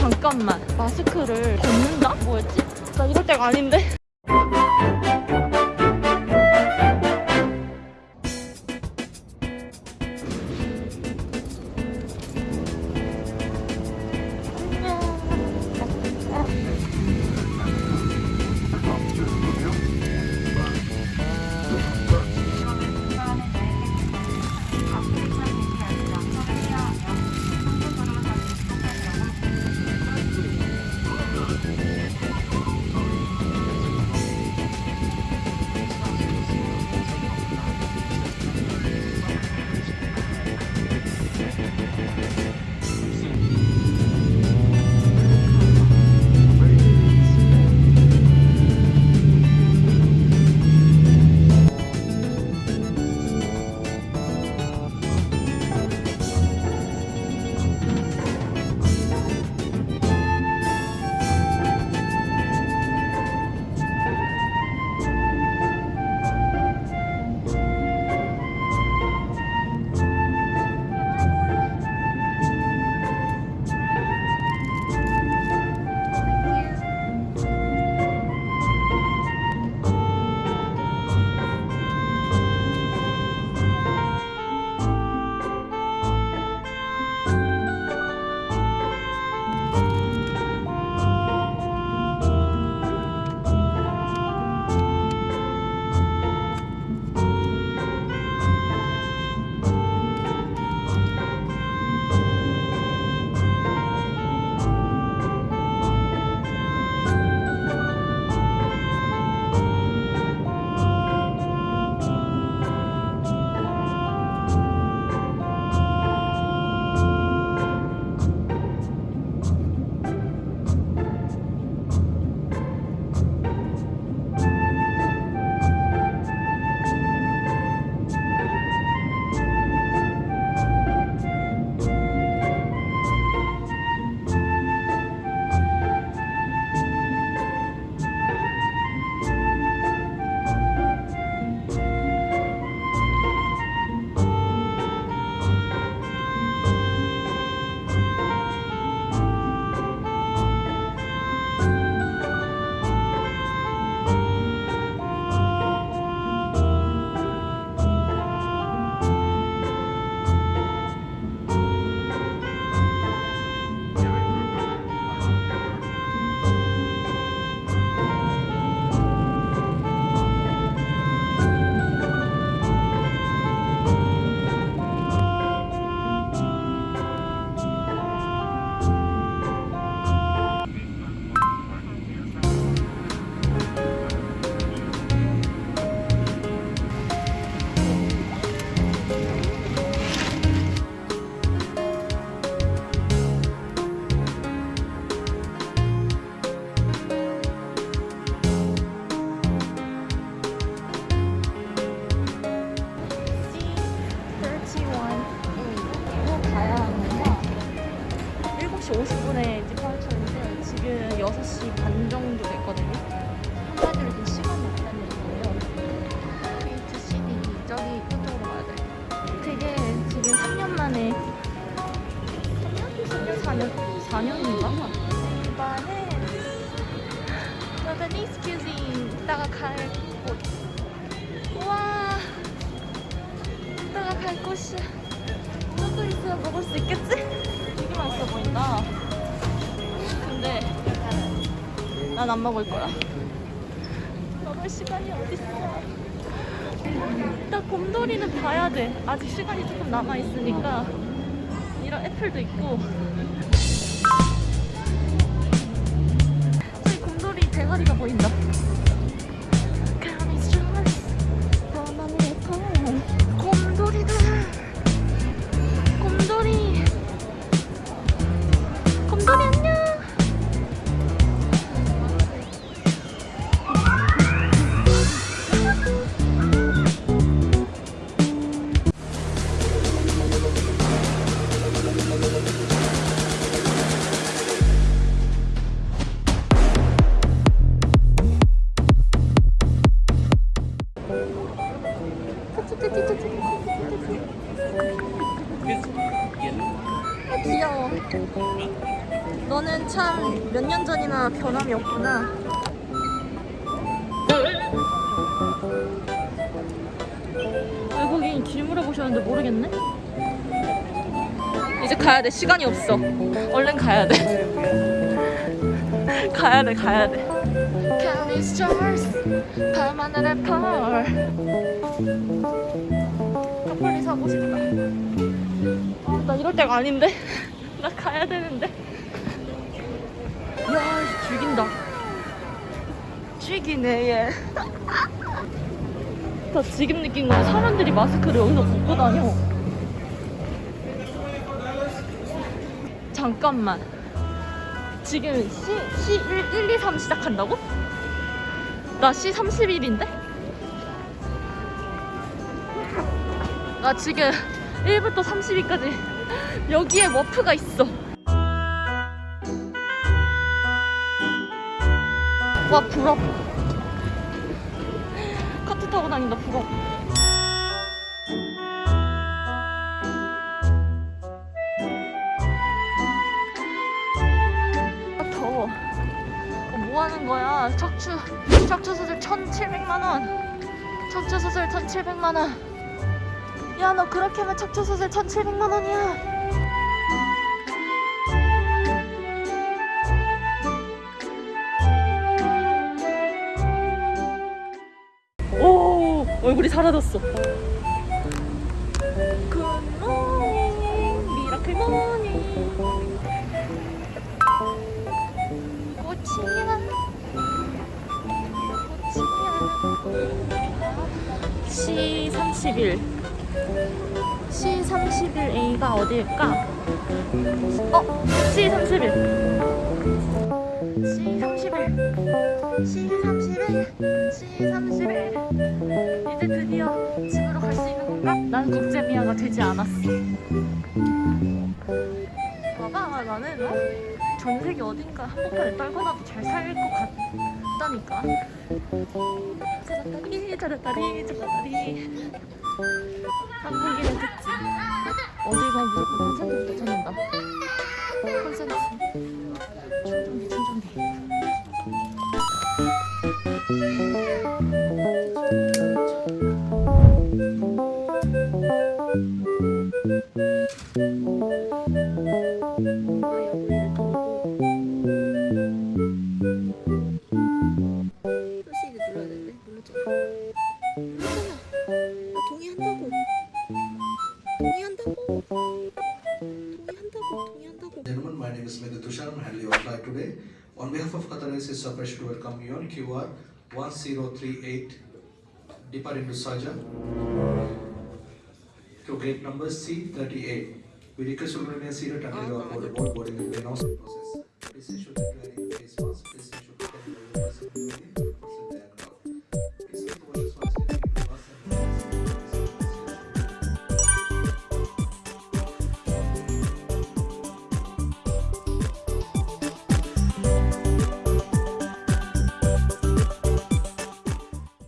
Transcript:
잠깐만 마스크를 벗는다? 뭐였지? 나 이럴 때가 아닌데 7시 50분에 디파처인데 지금 6시 반 정도 됐거든요 한마디로 이렇게 시간이 없다는 얘기예요 게이트 CD 저기 끝쪽으로 가야 돼 되게 지금 3년 만에 3년? 4년? 4년인가? 이번에 저는 익스큐징 이따가 갈 곳. 우와 이따가 갈 곳이 저도 있으면 먹을 수 있겠지? 난 안 먹을 거야. 먹을 시간이 어딨어? 일단 곰돌이는 봐야 돼. 아직 시간이 조금 남아있으니까. 이런 애플도 있고. 저기 곰돌이 대가리가 보인다 아, 귀여워. 너는 참 몇 년 전이나 변함이 없구나. 외국인 길 물어보셨는데 모르겠네? 이제 가야 돼. 시간이 없어. 얼른 가야 돼. 가야 돼 가야 돼. 밤하늘의 펄. 커플리 사고 싶다. 아, 나 이럴 때가 아닌데? 나 가야 되는데. 야, 죽인다. 죽이네, 얘. 나 지금 느낀 건 사람들이 마스크를 여기서 벗고 다녀. 잠깐만. 지금 C, C 1, 1, 2, 3 시작한다고? 나 C 31인데? 나 지금 1부터 32까지 여기에 워프가 있어. 와, 부럽. 카트 타고 다닌다, 부럽. 아, 더워. 어, 뭐 하는 거야? 척추, 척추 수술 1,700만원. 척추 수술 1,700만원. 야, 너 그렇게 하면 척추 수술 1,700만 원이야. 오, 얼굴이 사라졌어. 굿모닝, 미라클 모닝. 꽃이야, 꽃이야. C31. C31A가 어디일까? 어, C31. C31. C31. C31. 이제 드디어 집으로 갈 수 있는 건가? 난 국제미아가 되지 않았어. 봐봐, 나는 어? 전 세계 어딘가 한복판에 떨궈놔도 잘 살 것 같 다니까. 저렇다리, 저렇다리, 저렇다리. 한국인은 듣지. 어딜 가면 무조건 콘센트부터 찾는다. 콘센트. on QR 1038 deeper into Sajan to gate number C38. We request you to remain seated until you are board boarding the process. This is that you are in.